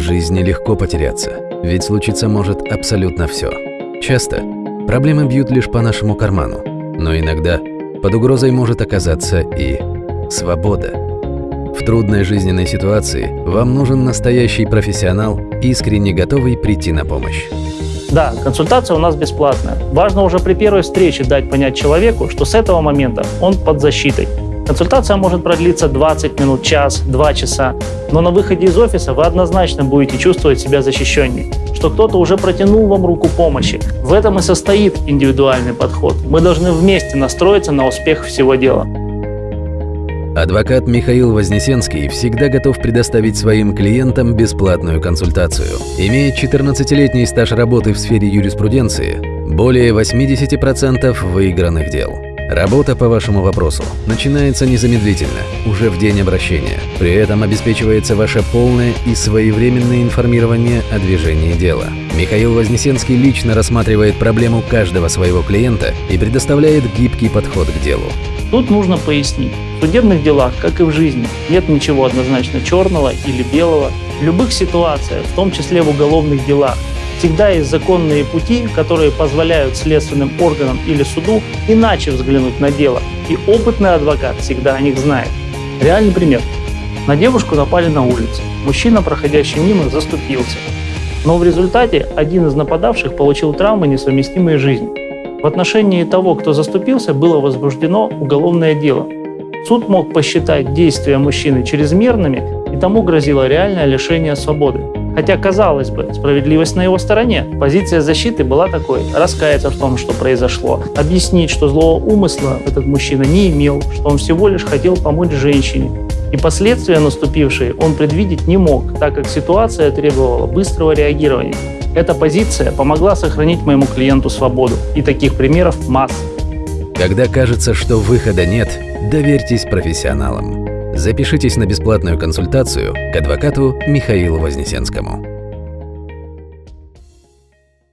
жизни легко потеряться, ведь случиться может абсолютно все. Часто проблемы бьют лишь по нашему карману, но иногда под угрозой может оказаться и свобода. В трудной жизненной ситуации вам нужен настоящий профессионал, искренне готовый прийти на помощь. Да, консультация у нас бесплатная. Важно уже при первой встрече дать понять человеку, что с этого момента он под защитой. Консультация может продлиться 20 минут, час, 2 часа, но на выходе из офиса вы однозначно будете чувствовать себя защищенней, что кто-то уже протянул вам руку помощи. В этом и состоит индивидуальный подход. Мы должны вместе настроиться на успех всего дела. Адвокат Михаил Вознесенский всегда готов предоставить своим клиентам бесплатную консультацию. Имеет 14-летний стаж работы в сфере юриспруденции, более 80% выигранных дел. Работа по вашему вопросу начинается незамедлительно, уже в день обращения. При этом обеспечивается ваше полное и своевременное информирование о движении дела. Михаил Вознесенский лично рассматривает проблему каждого своего клиента и предоставляет гибкий подход к делу. Тут нужно пояснить. В судебных делах, как и в жизни, нет ничего однозначно черного или белого. В любых ситуациях, в том числе в уголовных делах, Всегда есть законные пути, которые позволяют следственным органам или суду иначе взглянуть на дело. И опытный адвокат всегда о них знает. Реальный пример. На девушку напали на улице. Мужчина, проходящий мимо, заступился. Но в результате один из нападавших получил травмы, несовместимые с жизнью. В отношении того, кто заступился, было возбуждено уголовное дело. Суд мог посчитать действия мужчины чрезмерными, и тому грозило реальное лишение свободы. Хотя, казалось бы, справедливость на его стороне. Позиция защиты была такой – раскаяться в том, что произошло, объяснить, что злого умысла этот мужчина не имел, что он всего лишь хотел помочь женщине. И последствия наступившие он предвидеть не мог, так как ситуация требовала быстрого реагирования. Эта позиция помогла сохранить моему клиенту свободу. И таких примеров масса. Когда кажется, что выхода нет, доверьтесь профессионалам. Запишитесь на бесплатную консультацию к адвокату Михаилу Вознесенскому.